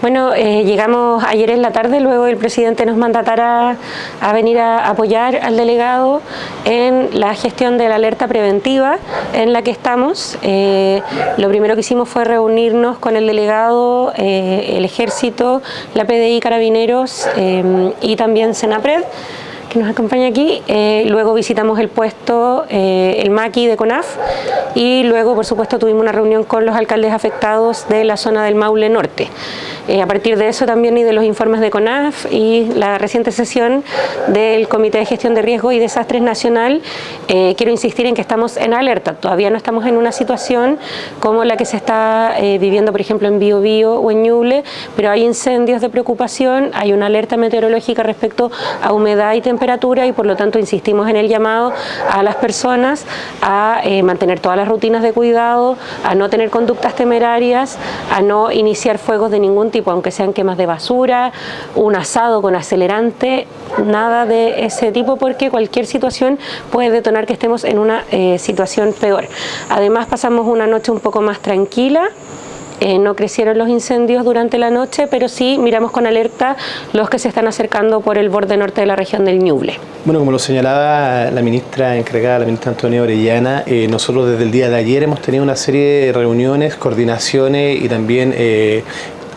Bueno, eh, llegamos ayer en la tarde, luego el presidente nos mandatara a venir a apoyar al delegado en la gestión de la alerta preventiva en la que estamos. Eh, lo primero que hicimos fue reunirnos con el delegado, eh, el ejército, la PDI Carabineros y también Senapred que nos acompaña aquí. Eh, luego visitamos el puesto, eh, el Maqui de CONAF y luego, por supuesto, tuvimos una reunión con los alcaldes afectados de la zona del Maule Norte. Eh, a partir de eso también y de los informes de CONAF y la reciente sesión del Comité de Gestión de Riesgo y Desastres Nacional, quiero insistir en que estamos en alerta. Todavía no estamos en una situación como la que se está viviendo, por ejemplo, en Biobío o en Ñuble, pero hay incendios de preocupación, hay una alerta meteorológica respecto a humedad y temperatura y por lo tanto insistimos en el llamado a las personas a eh, mantener todas las rutinas de cuidado, a no tener conductas temerarias, a no iniciar fuegos de ningún tipo, aunque sean quemas de basura, un asado con acelerante, nada de ese tipo porque cualquier situación puede detonar que estemos en una eh, situación peor. Además pasamos una noche un poco más tranquila, eh, no crecieron los incendios durante la noche, pero sí miramos con alerta los que se están acercando por el borde norte de la región del Ñuble. Bueno, como lo señalaba la ministra encargada, la ministra Antonia Orellana, eh, nosotros desde el día de ayer hemos tenido una serie de reuniones, coordinaciones y también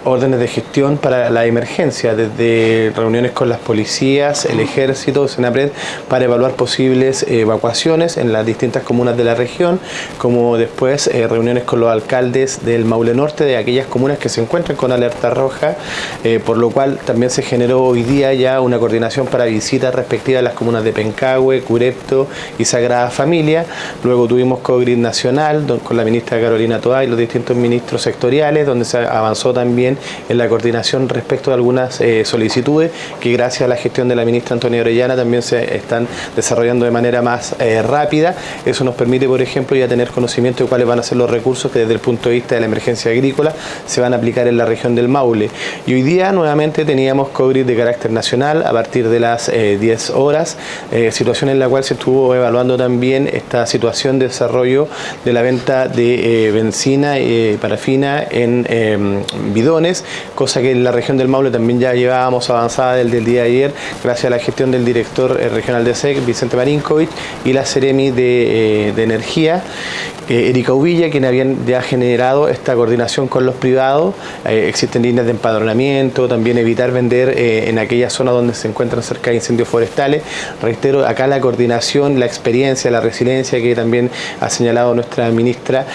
órdenes de gestión para la emergencia, desde reuniones con las policías, el ejército, Senapred, para evaluar posibles evacuaciones en las distintas comunas de la región, como después eh, reuniones con los alcaldes del Maule Norte, de aquellas comunas que se encuentran con alerta roja, eh, por lo cual también se generó hoy día ya una coordinación para visitas respectivas a las comunas de Pencahue, Curepto y Sagrada Familia. Luego tuvimos COGRID Nacional con la ministra Carolina Toá y los distintos ministros sectoriales, donde se avanzó también en la coordinación respecto de algunas eh, solicitudes que gracias a la gestión de la ministra Antonia Orellana también se están desarrollando de manera más eh, rápida. Eso nos permite, por ejemplo, ya tener conocimiento de cuáles van a ser los recursos que desde el punto de vista de la emergencia agrícola se van a aplicar en la región del Maule. Y hoy día nuevamente teníamos COVID de carácter nacional a partir de las 10 eh, horas, situación en la cual se estuvo evaluando también esta situación de desarrollo de la venta de benzina y parafina en bidones cosa que en la región del Maule también ya llevábamos avanzada desde el día de ayer, gracias a la gestión del director eh, regional de SEC, Vicente Marinkovic, y la Ceremi de, eh, de Energía, eh, Erika Uvilla, quien habían ya generado esta coordinación con los privados. existen líneas de empadronamiento, también evitar vender en aquellas zonas donde se encuentran cerca de incendios forestales. Reitero, acá la coordinación, la experiencia, la resiliencia que también ha señalado nuestra ministra,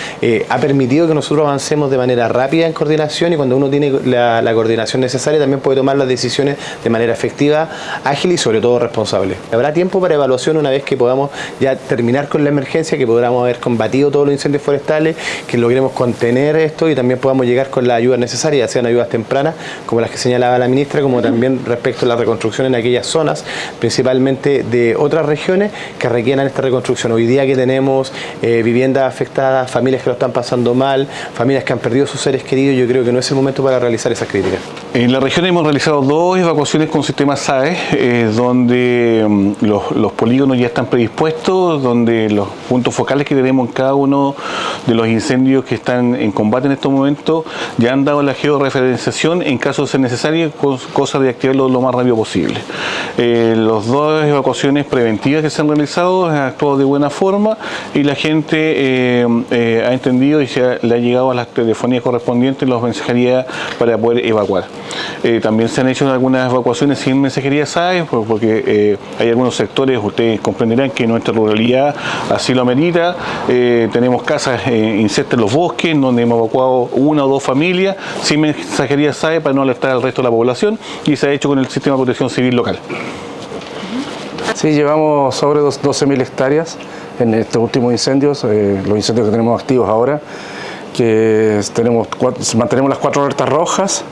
ha permitido que nosotros avancemos de manera rápida en coordinación y cuando uno tiene tiene la, coordinación necesaria, también puede tomar las decisiones de manera efectiva, ágil y sobre todo responsable. Habrá tiempo para evaluación una vez que podamos ya terminar con la emergencia, que podamos haber combatido todos los incendios forestales, que logremos contener esto y también podamos llegar con la ayuda necesaria, sean ayudas tempranas, como las que señalaba la ministra, como también respecto a la reconstrucción en aquellas zonas, principalmente de otras regiones que requieran esta reconstrucción. Hoy día que tenemos eh, viviendas afectadas, familias que lo están pasando mal, familias que han perdido sus seres queridos, yo creo que no es el momento para realizar esas críticas? En la región hemos realizado dos evacuaciones con sistema SAE, eh, donde mm, los, polígonos ya están predispuestos, donde los puntos focales que tenemos en cada uno de los incendios que están en combate en estos momentos ya han dado la georreferenciación en caso de ser necesario, cosa de activarlo lo más rápido posible. Eh, las dos evacuaciones preventivas que se han realizado han actuado de buena forma y la gente eh, ha entendido y se le ha llegado a las telefonías correspondientes, las mensajerías para poder evacuar. Eh, también se han hecho algunas evacuaciones sin mensajería SAE, porque eh, hay algunos sectores, ustedes comprenderán que nuestra ruralidad así lo amerita. Eh, tenemos casas insertas en los bosques, donde hemos evacuado una o dos familias sin mensajería SAE para no alertar al resto de la población y se ha hecho con el sistema de protección civil local. Sí, llevamos sobre 12.000 hectáreas en estos últimos incendios, los incendios que tenemos activos ahora que tenemos mantenemos las cuatro alertas rojas,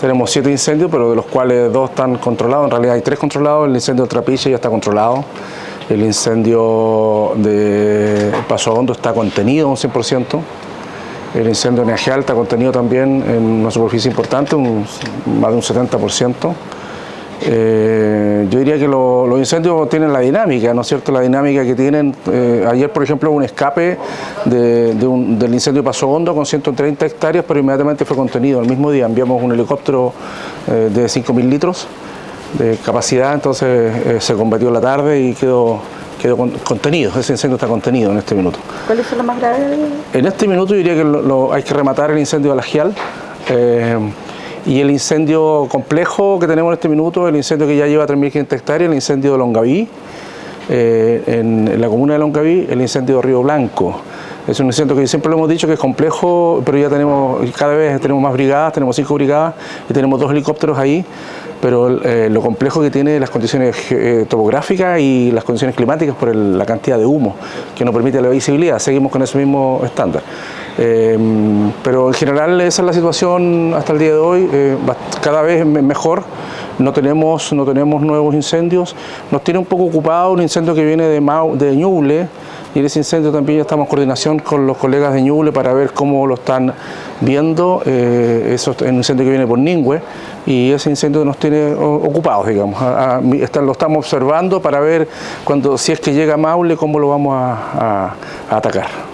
tenemos siete incendios, pero de los cuales dos están controlados, en realidad hay tres controlados, el incendio de Trapiche ya está controlado, el incendio de Paso Hondo está contenido un 100%, el incendio de está contenido también en una superficie importante, más de un 70%, Eh, yo diría que los incendios tienen la dinámica, ¿no es cierto? La dinámica que tienen. Eh, ayer, por ejemplo, un escape del incendio Paso Hondo con 130 hectáreas, pero inmediatamente fue contenido. El mismo día enviamos un helicóptero eh, de 5.000 litros de capacidad, entonces se combatió en la tarde y quedó quedó contenido, ese incendio está contenido en este minuto. ¿Cuáles son los más graves? En este minuto yo diría que hay que rematar el incendio de la Gial. Y el incendio complejo que tenemos en este minuto, el incendio que ya lleva 3.500 hectáreas, el incendio de Longaví, eh, en, la comuna de Longaví, el incendio de Río Blanco. Es un incendio que siempre lo hemos dicho que es complejo, pero ya tenemos, cada vez tenemos más brigadas, tenemos cinco brigadas y tenemos dos helicópteros ahí, pero eh, lo complejo que tiene las condiciones eh, topográficas y las condiciones climáticas por la cantidad de humo que no permite la visibilidad, seguimos con ese mismo estándar. Em, pero en general esa es la situación hasta el día de hoy, eh, cada vez mejor, no tenemos, no tenemos nuevos incendios, nos tiene un poco ocupado un incendio que viene de, Mau, Ñuble, y en ese incendio también ya estamos en coordinación con los colegas de Ñuble para ver cómo lo están viendo, eh, eso es un incendio que viene por Ningüe, y ese incendio nos tiene ocupados, digamos, lo estamos observando para ver cuando si es que llega Maule cómo lo vamos a atacar.